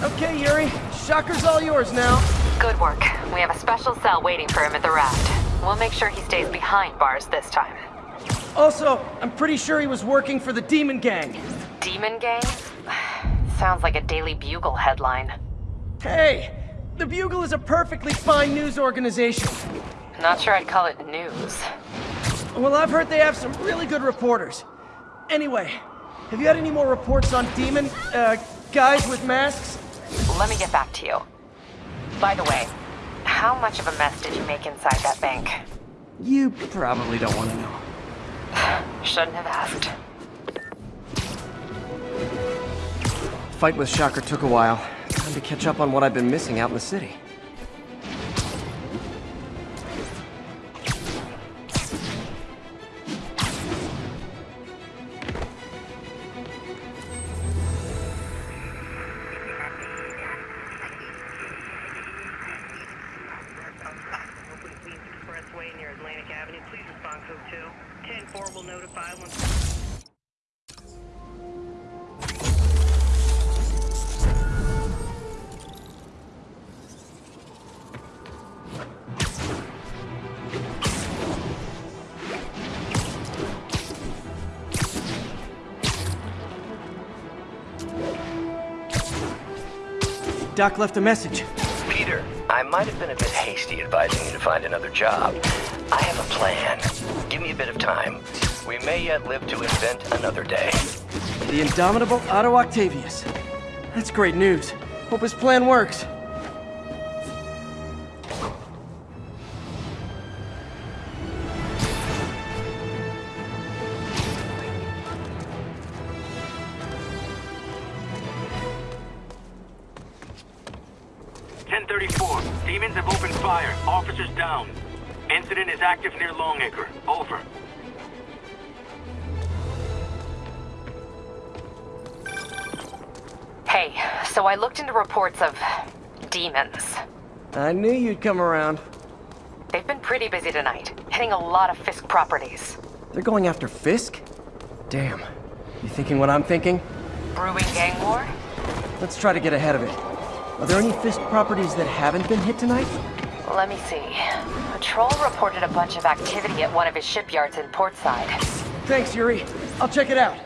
Okay, Yuri. Shocker's all yours now. Good work. We have a special cell waiting for him at the raft. We'll make sure he stays behind bars this time. Also, I'm pretty sure he was working for the Demon Gang. Demon Gang? Sounds like a Daily Bugle headline. Hey, the Bugle is a perfectly fine news organization. Not sure I'd call it news. Well, I've heard they have some really good reporters. Anyway, have you had any more reports on demon, uh, guys with masks? Let me get back to you. By the way, how much of a mess did you make inside that bank? You probably don't want to know. Shouldn't have asked. Fight with Shocker took a while. Time to catch up on what I've been missing out in the city. Near Atlantic Avenue. Please respond code 2. 10-4 will notify once... Doc left a message. Peter, I might have been a bit hasty advising you to find another job. I have a plan. Give me a bit of time. We may yet live to invent another day. The indomitable Otto Octavius. That's great news. Hope his plan works. Ten thirty-four. Demons have opened fire. Officers down. Incident is active near Longacre. Over. Hey, so I looked into reports of demons. I knew you'd come around. They've been pretty busy tonight, hitting a lot of Fisk properties. They're going after Fisk? Damn. You thinking what I'm thinking? Brewing gang war? Let's try to get ahead of it. Are there any Fisk properties that haven't been hit tonight? Let me see. Patrol reported a bunch of activity at one of his shipyards in Portside. Thanks, Yuri. I'll check it out.